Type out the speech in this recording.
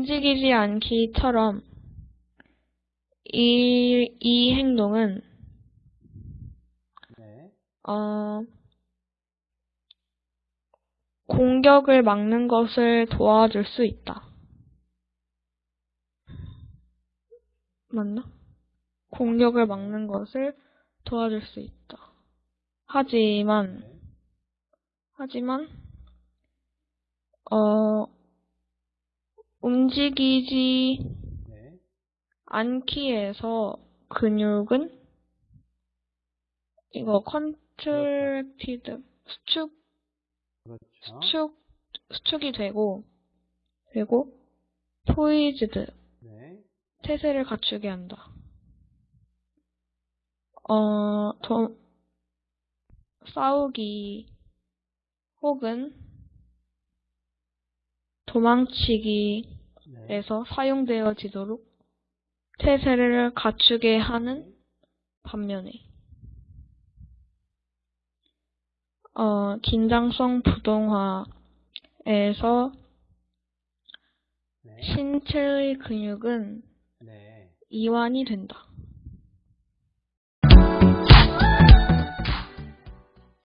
움직이지 않기처럼 이, 이 행동은 네. 어, 공격을 막는 것을 도와줄 수 있다. 맞나? 공격을 막는 것을 도와줄 수 있다. 하지만, 네. 하지만, 어, 움직이지 네. 않기에서 근육은 이거 contracted 수축 그렇죠. 수축 수축이 되고 되고 poised 네. 태세를 갖추게 한다. 어, 도, 싸우기 혹은 도망치기 에서 네. 사용되어지도록 태세를 갖추게 하는 반면에 어, 긴장성 부동화에서 네. 신체의 근육은 네. 이완이 된다.